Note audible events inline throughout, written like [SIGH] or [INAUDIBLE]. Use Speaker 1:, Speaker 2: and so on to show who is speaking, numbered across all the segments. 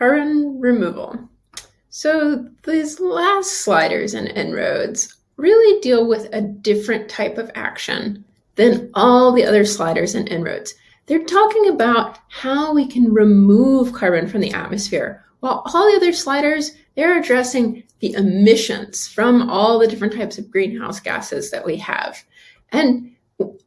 Speaker 1: carbon removal. So these last sliders and En-ROADS really deal with a different type of action than all the other sliders and En-ROADS. They're talking about how we can remove carbon from the atmosphere, while all the other sliders, they're addressing the emissions from all the different types of greenhouse gases that we have. And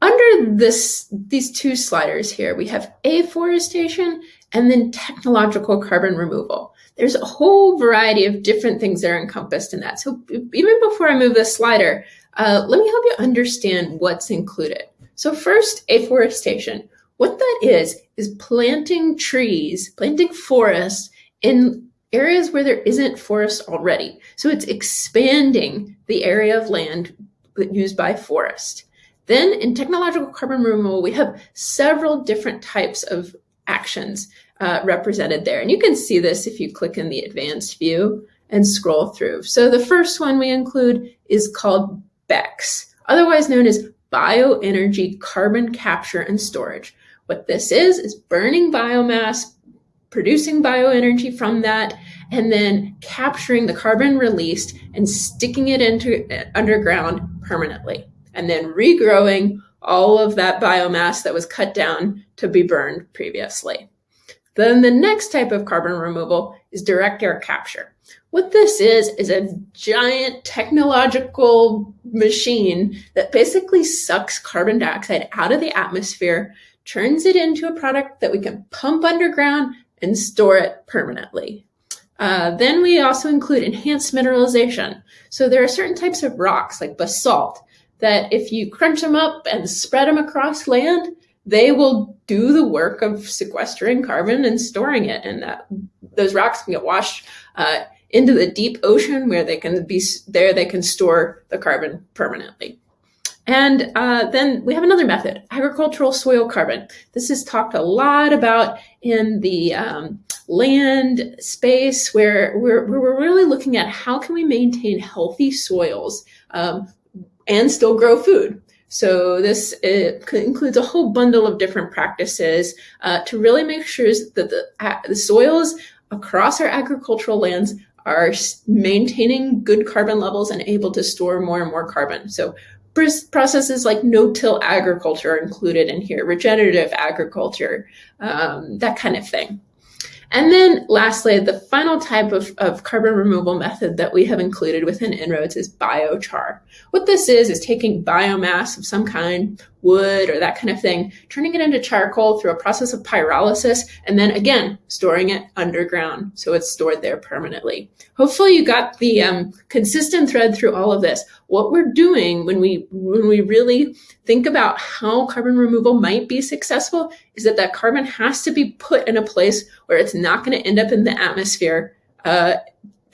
Speaker 1: under this, these two sliders here, we have afforestation and then technological carbon removal. There's a whole variety of different things that are encompassed in that. So even before I move this slider, uh, let me help you understand what's included. So first, afforestation. What that is, is planting trees, planting forests in areas where there isn't forest already. So it's expanding the area of land used by forest. Then in technological carbon removal, we have several different types of actions uh, represented there. And you can see this if you click in the advanced view and scroll through. So the first one we include is called BECCS, otherwise known as bioenergy carbon capture and storage. What this is, is burning biomass, producing bioenergy from that, and then capturing the carbon released and sticking it into uh, underground permanently, and then regrowing all of that biomass that was cut down to be burned previously. Then the next type of carbon removal is direct air capture. What this is, is a giant technological machine that basically sucks carbon dioxide out of the atmosphere, turns it into a product that we can pump underground and store it permanently. Uh, then we also include enhanced mineralization. So there are certain types of rocks like basalt that if you crunch them up and spread them across land, they will do the work of sequestering carbon and storing it. And that those rocks can get washed uh, into the deep ocean where they can be there. They can store the carbon permanently. And uh, then we have another method, agricultural soil carbon. This is talked a lot about in the um, land space where we're, we're really looking at how can we maintain healthy soils um, and still grow food. So this includes a whole bundle of different practices uh, to really make sure that the, uh, the soils across our agricultural lands are maintaining good carbon levels and able to store more and more carbon. So processes like no-till agriculture are included in here, regenerative agriculture, um, that kind of thing. And then lastly, the final type of, of carbon removal method that we have included within En-ROADS is biochar. What this is, is taking biomass of some kind, wood or that kind of thing, turning it into charcoal through a process of pyrolysis, and then again, storing it underground so it's stored there permanently. Hopefully you got the um, consistent thread through all of this. What we're doing when we, when we really think about how carbon removal might be successful is that that carbon has to be put in a place where it's not going to end up in the atmosphere uh,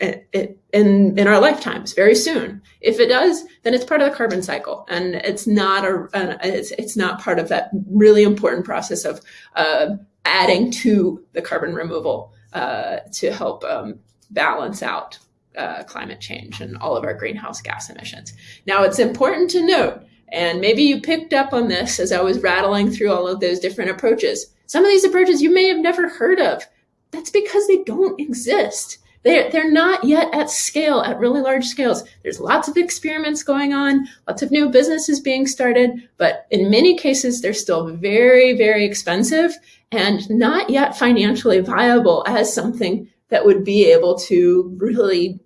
Speaker 1: in, in our lifetimes very soon. If it does, then it's part of the carbon cycle, and it's not a it's it's not part of that really important process of uh, adding to the carbon removal uh, to help um, balance out uh, climate change and all of our greenhouse gas emissions. Now, it's important to note, and maybe you picked up on this as I was rattling through all of those different approaches. Some of these approaches you may have never heard of. That's because they don't exist. They're, they're not yet at scale, at really large scales. There's lots of experiments going on, lots of new businesses being started, but in many cases, they're still very, very expensive and not yet financially viable as something that would be able to really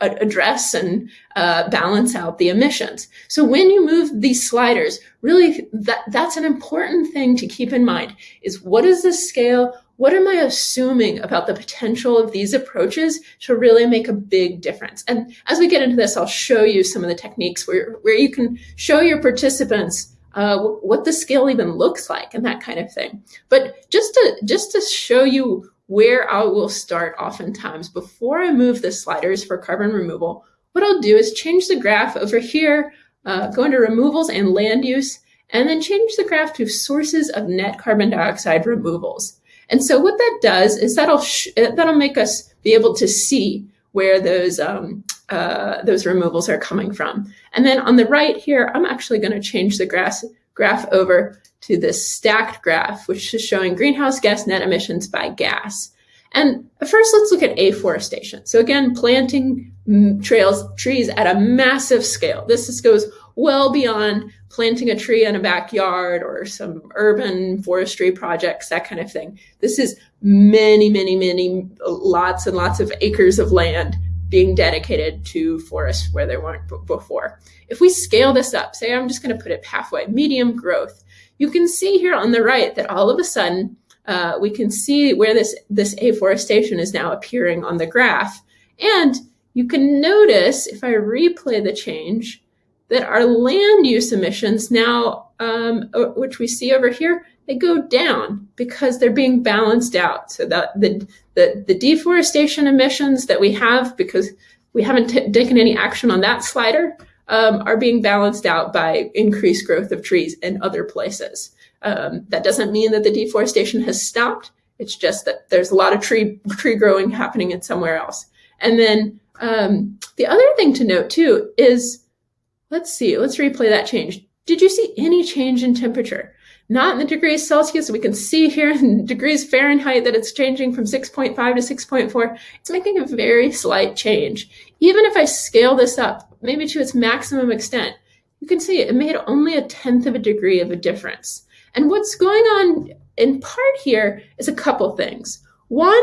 Speaker 1: address and uh, balance out the emissions. So when you move these sliders, really that, that's an important thing to keep in mind is what is the scale? What am I assuming about the potential of these approaches to really make a big difference? And as we get into this, I'll show you some of the techniques where, where you can show your participants uh, what the scale even looks like and that kind of thing. But just to, just to show you where I will start oftentimes before I move the sliders for carbon removal, what I'll do is change the graph over here, uh, go into removals and land use, and then change the graph to sources of net carbon dioxide removals. And so what that does is that'll that'll make us be able to see where those um, uh, those removals are coming from. And then on the right here, I'm actually going to change the graph graph over to this stacked graph, which is showing greenhouse gas net emissions by gas. And first, let's look at afforestation. So again, planting mm, trails, trees at a massive scale. This goes well beyond planting a tree in a backyard or some urban forestry projects, that kind of thing. This is many, many, many, lots and lots of acres of land being dedicated to forests where there weren't before. If we scale this up, say I'm just going to put it halfway, medium growth, you can see here on the right that all of a sudden uh, we can see where this, this afforestation is now appearing on the graph. And you can notice if I replay the change that our land use emissions now, um, which we see over here, they go down because they're being balanced out. So that the, the, the deforestation emissions that we have because we haven't taken any action on that slider um, are being balanced out by increased growth of trees in other places. Um, that doesn't mean that the deforestation has stopped. It's just that there's a lot of tree tree growing happening in somewhere else. And then um, the other thing to note too is, let's see, let's replay that change. Did you see any change in temperature? Not in the degrees Celsius. We can see here in [LAUGHS] degrees Fahrenheit that it's changing from 6.5 to 6.4. It's making a very slight change. Even if I scale this up, maybe to its maximum extent, you can see it made only a tenth of a degree of a difference. And what's going on in part here is a couple things. One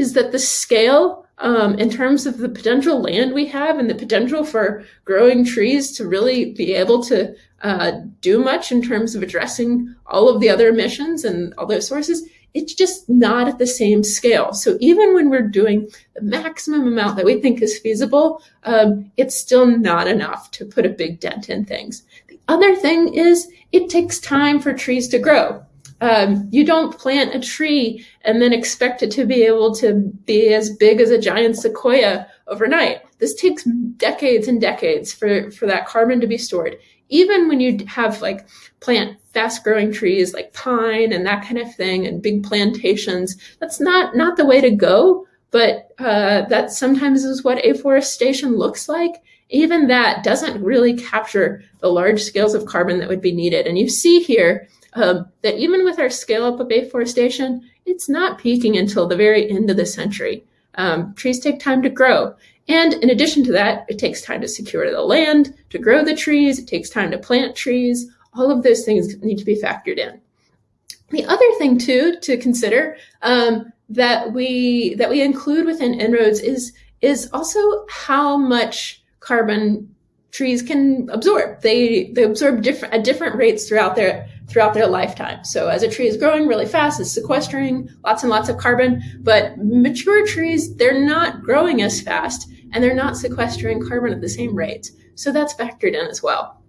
Speaker 1: is that the scale um, in terms of the potential land we have and the potential for growing trees to really be able to uh, do much in terms of addressing all of the other emissions and all those sources, it's just not at the same scale. So even when we're doing the maximum amount that we think is feasible, um, it's still not enough to put a big dent in things. The other thing is it takes time for trees to grow. Um, you don't plant a tree and then expect it to be able to be as big as a giant sequoia overnight. This takes decades and decades for, for that carbon to be stored. Even when you have like plant fast growing trees like pine and that kind of thing and big plantations, that's not, not the way to go. But uh, that sometimes is what afforestation looks like. Even that doesn't really capture the large scales of carbon that would be needed. And you see here um, that even with our scale up of afforestation, it's not peaking until the very end of the century. Um, trees take time to grow. And in addition to that, it takes time to secure the land, to grow the trees, it takes time to plant trees. All of those things need to be factored in. The other thing too to consider um, that we that we include within En-ROADS is is also how much carbon trees can absorb. They they absorb different at different rates throughout their throughout their lifetime. So as a tree is growing really fast, it's sequestering lots and lots of carbon. But mature trees, they're not growing as fast and they're not sequestering carbon at the same rate. So that's factored in as well.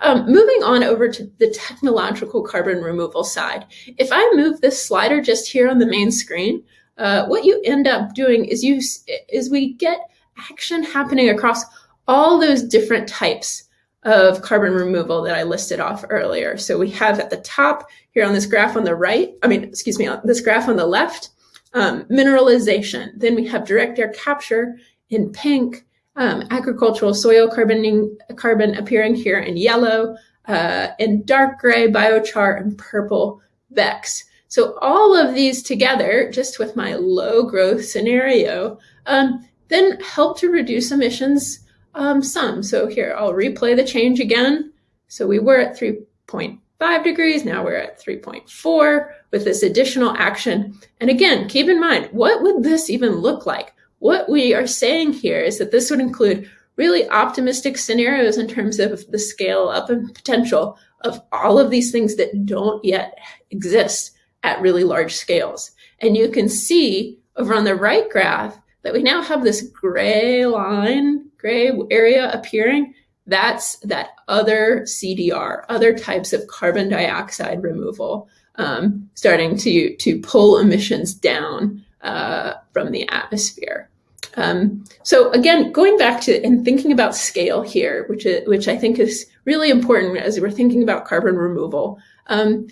Speaker 1: Um, moving on over to the technological carbon removal side. If I move this slider just here on the main screen, uh, what you end up doing is you is we get action happening across all those different types of carbon removal that I listed off earlier. So we have at the top here on this graph on the right, I mean, excuse me, on this graph on the left, um, mineralization. Then we have direct air capture in pink, um, agricultural soil carboning, carbon appearing here in yellow, uh, in dark gray, biochar, and purple BECCS. So all of these together, just with my low growth scenario, um, then help to reduce emissions um, some. So here, I'll replay the change again. So we were at 3.5 degrees, now we're at 3.4 with this additional action. And again, keep in mind, what would this even look like? What we are saying here is that this would include really optimistic scenarios in terms of the scale up and potential of all of these things that don't yet exist at really large scales. And you can see over on the right graph that we now have this gray line gray area appearing, that's that other CDR, other types of carbon dioxide removal, um, starting to, to pull emissions down uh, from the atmosphere. Um, so again, going back to and thinking about scale here, which is, which I think is really important as we're thinking about carbon removal, um,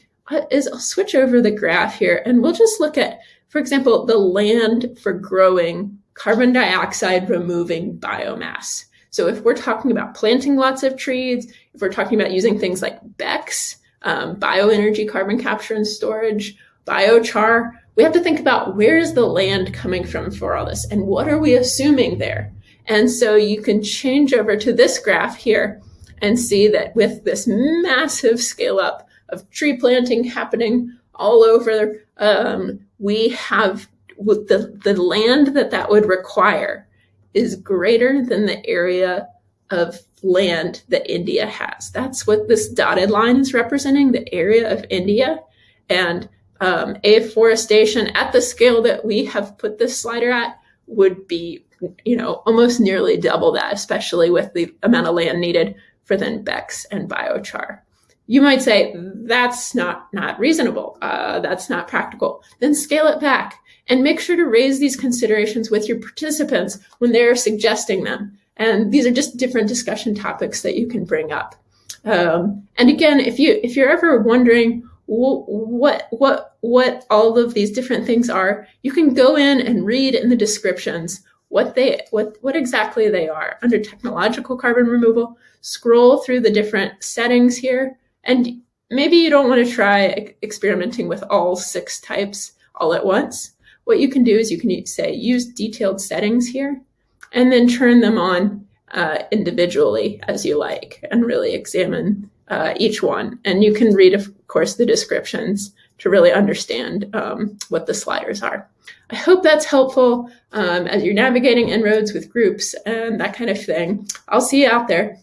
Speaker 1: is I'll switch over the graph here and we'll just look at, for example, the land for growing carbon dioxide removing biomass. So if we're talking about planting lots of trees, if we're talking about using things like BECCS, um, bioenergy carbon capture and storage, biochar, we have to think about where is the land coming from for all this and what are we assuming there? And so you can change over to this graph here and see that with this massive scale up of tree planting happening all over, um, we have the, the land that that would require is greater than the area of land that India has. That's what this dotted line is representing, the area of India. And um, afforestation at the scale that we have put this slider at would be, you know, almost nearly double that, especially with the amount of land needed for then BECCS and biochar. You might say that's not not reasonable. Uh, that's not practical. Then scale it back and make sure to raise these considerations with your participants when they're suggesting them. And these are just different discussion topics that you can bring up. Um, and again, if you if you're ever wondering what what what all of these different things are, you can go in and read in the descriptions what they what what exactly they are under technological carbon removal. Scroll through the different settings here, and maybe you don't want to try experimenting with all six types all at once. What you can do is you can say use detailed settings here, and then turn them on uh, individually as you like, and really examine uh, each one. And you can read, of course, the descriptions to really understand um, what the sliders are. I hope that's helpful um, as you're navigating En-ROADS with groups and that kind of thing. I'll see you out there.